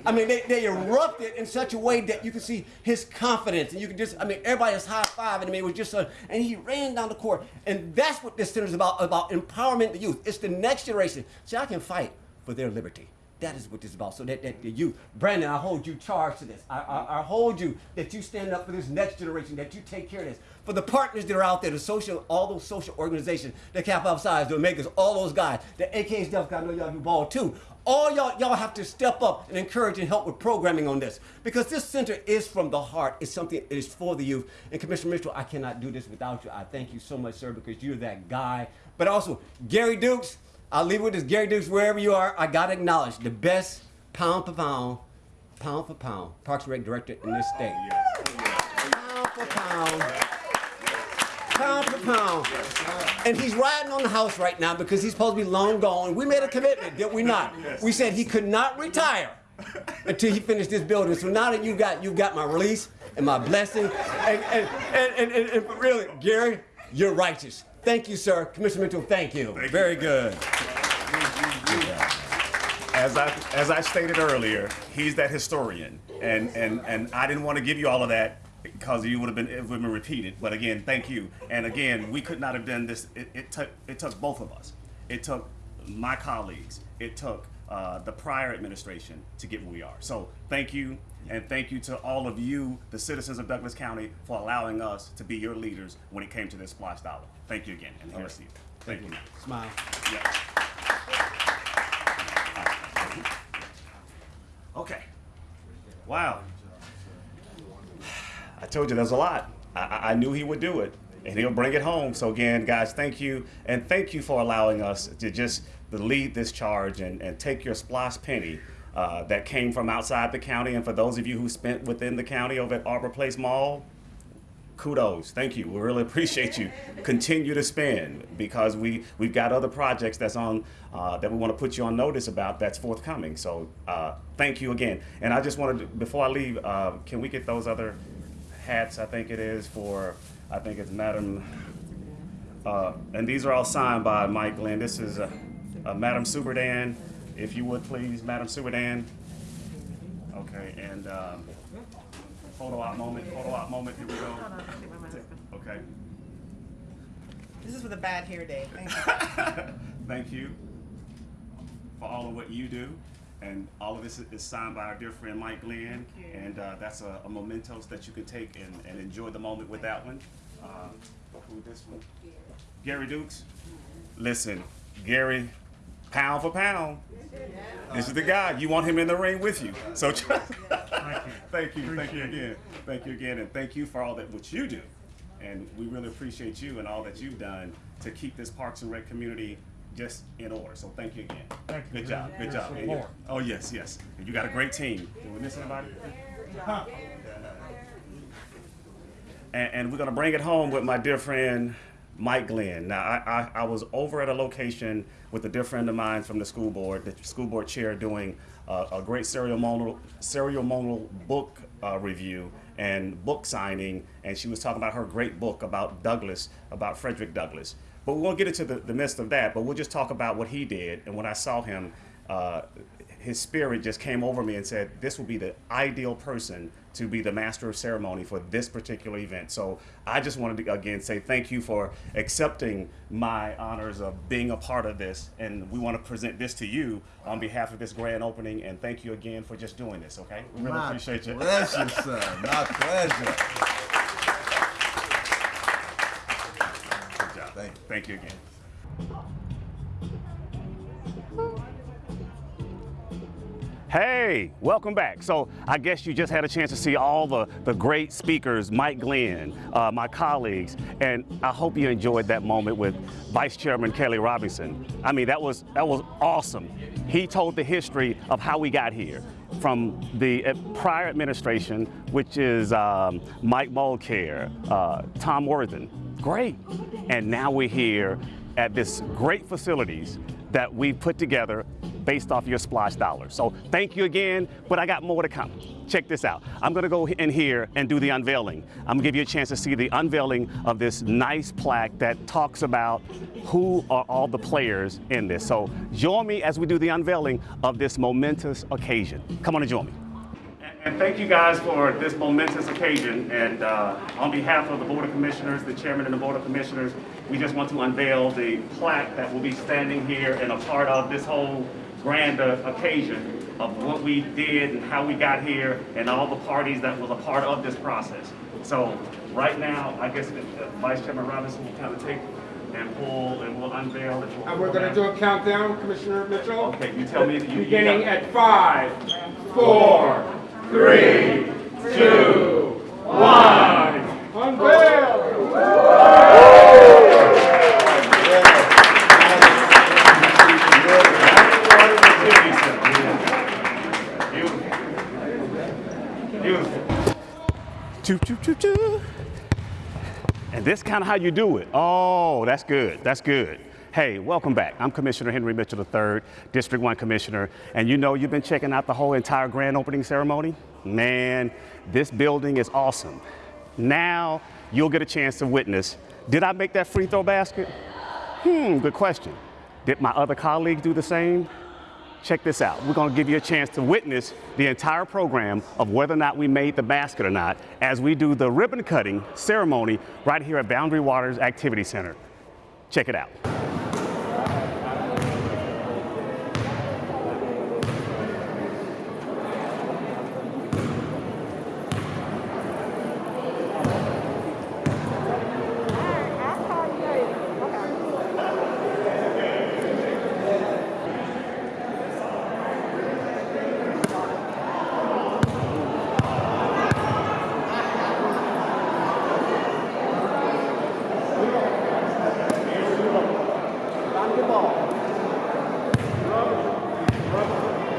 I mean, they, they erupted in such a way that you could see his confidence. And you could just, I mean, everybody was high fiving him. It was just a, and he ran down the court. And that's what this center is about, about empowerment the youth. It's the next generation. See, I can fight for their liberty. That is what this is about. So that, that, that you, Brandon, I hold you charged to this. I, I, I hold you that you stand up for this next generation, that you take care of this. For the partners that are out there, the social, all those social organizations, the Cap Outsides, the Makers, all those guys, the AKs, Delphi, I know y'all do ball too. All y'all, y'all have to step up and encourage and help with programming on this because this center is from the heart. It's something that is for the youth. And Commissioner Mitchell, I cannot do this without you. I thank you so much, sir, because you're that guy. But also, Gary Dukes, I'll leave with this. Gary Dukes, wherever you are, I gotta acknowledge the best pound for pound, pound for pound, Parks and Rec director in this state. Pound for pound, pound pound. And he's riding on the house right now because he's supposed to be long gone. We made a commitment, did we not? We said he could not retire until he finished this building. So now that you've got you've got my release and my blessing, and and and, and, and, and really, Gary, you're righteous. Thank you, sir. Commissioner Mitchell, thank you. Very good. As I, as I stated earlier, he's that historian, and, and, and I didn't want to give you all of that because you would have been it would have been repeated. But again, thank you. And again, we could not have done this. It, it took it took both of us. It took my colleagues. It took uh, the prior administration to get where we are. So thank you, and thank you to all of you, the citizens of Douglas County, for allowing us to be your leaders when it came to this SPLOST dollar. Thank you again, and here's Steve. Thank you. Smile. Yeah. Okay. Wow. I told you there's a lot. I- I, knew he would do it, and he'll bring it home. So again, guys, thank you, and thank you for allowing us to just lead this charge and, and take your SPLOST penny uh, that came from outside the county. And for those of you who spent within the county over at Arbor Place Mall, kudos. Thank you. We really appreciate you. Continue to spend because we we've got other projects that's on uh, that we want to put you on notice about that's forthcoming. So uh, thank you again. And I just wanted to, before I leave, uh, can we get those other hats? I think it is for I think it's Madam. Uh, and these are all signed by Mike Glenn. This is uh, uh, Madam Subadan. If you would please, Madam Subadan. Okay, and. Um, Photo op moment, photo op moment, here we go. Okay, This is for the bad hair day. Thank you. thank you for all of what you do. And all of this is- signed by our dear friend Mike Glenn. And uh, that's a a mementos that you can take and, and enjoy the moment with that one. Um, Who this one? Gary Dukes? Listen, Gary, pound for pound. This is the guy. You want him in the ring with you. So thank you, thank you again, thank you again, and thank you for all that what you do. And we really appreciate you and all that you've done to keep this Parks and Rec community just in order. So thank you again. Thank you Good job, good job. And. Oh yes, yes. And you got a great team. Did we miss anybody? and, and we're gonna bring it home with my dear friend Mike Glenn. Now, I, I, I was over at a location with a dear friend of mine from the school board, the school board chair, doing uh, a great ceremonial ceremonial book uh, review and book signing, and she was talking about her great book about Douglas, about Frederick Douglass. But we won't get into the, the midst of that. But we'll just talk about what he did. And when I saw him, uh, his spirit just came over me and said, "This will be the ideal person to be the master of ceremony for this particular event." So I just wanted to again say thank you for accepting my honors of being a part of this, and we want to present this to you on behalf of this grand opening. And thank you again for just doing this. Okay, we really My appreciate you. pleasure, sir. My pleasure. Good. Thank you. Again. Hey, welcome back. So I guess you just had a chance to see all the, the great speakers, Mike Glenn, uh, my colleagues, and I hope you enjoyed that moment with Vice Chairman Kelly Robinson. I mean, that was, that was awesome. He told the history of how we got here from the uh, prior administration, which is um, Mike Mulcare, uh, Tom Worthan. Great. And now we're here at this great facilities that we've put together based off your SPLOST dollars. So thank you again, but I got more to come. Check this out. I'm gonna go in here and do the unveiling. I'm gonna give you a chance to see the unveiling of this nice plaque that talks about who are all the players in this. So join me as we do the unveiling of this momentous occasion. Come on and join me. And thank you guys for this momentous occasion. And uh, on behalf of the Board of Commissioners, the Chairman and the Board of Commissioners, we just want to unveil the plaque that will be standing here and a part of this whole grand uh, occasion of what we did and how we got here and all the parties that was a part of this process. So right now, I guess Vice Chairman Robinson will kind of take and pull and we'll unveil it. And we're gonna do a countdown, Commissioner Mitchell. Okay, you tell me that you- you Beginning got- at five, four, three, two, one. Unveil! Choo, choo, choo, choo. And this kind of how you do it. Oh, that's good. That's good. Hey, welcome back. I'm Commissioner Henry Mitchell III, District 1 Commissioner. And you know you've been checking out the whole entire grand opening ceremony? Man, this building is awesome. Now you'll get a chance to witness. Did I make that free throw basket? Hmm, good question. Did my other colleagues do the same? Check this out. We're going to give you a chance to witness the entire program of whether or not we made the basket or not as we do the ribbon cutting ceremony right here at Boundary Waters Activity Center. Check it out.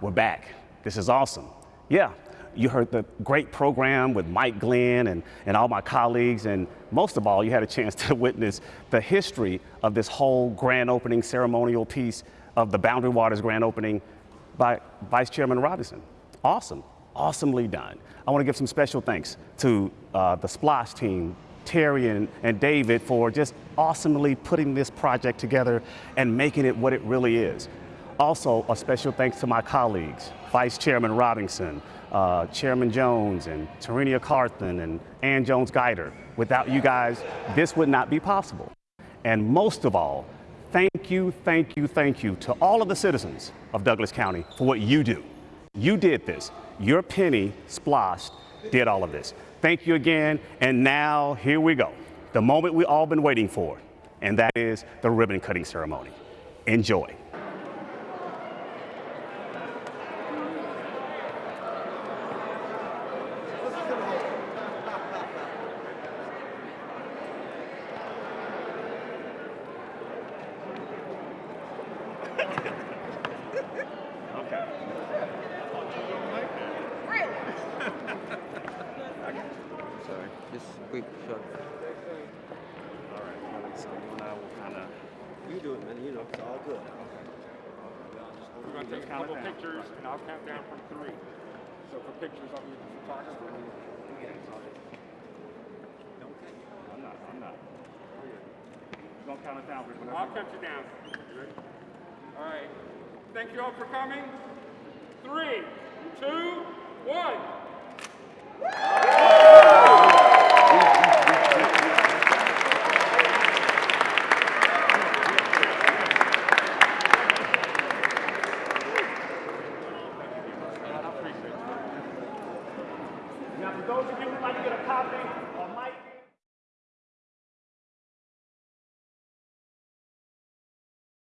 we're back. This is awesome. Yeah, you heard the great program with Mike Glenn and, and all my colleagues, and most of all, you had a chance to witness the history of this whole grand opening ceremonial piece of the Boundary Waters grand opening by Vice Chairman Robinson. Awesome, awesomely done. I want to give some special thanks to uh, the SPLOST team, Terry and, and David for just awesomely putting this project together and making it what it really is. Also, a special thanks to my colleagues, Vice Chairman Robinson, uh, Chairman Jones, and Tarenia Carthan, and Ann Jones Guider. Without you guys, this would not be possible. And most of all, thank you, thank you, thank you to all of the citizens of Douglas County for what you do. You did this. Your penny SPLOST did all of this. Thank you again. And now here we go. The moment we all been waiting for, and that is the ribbon cutting ceremony. Enjoy.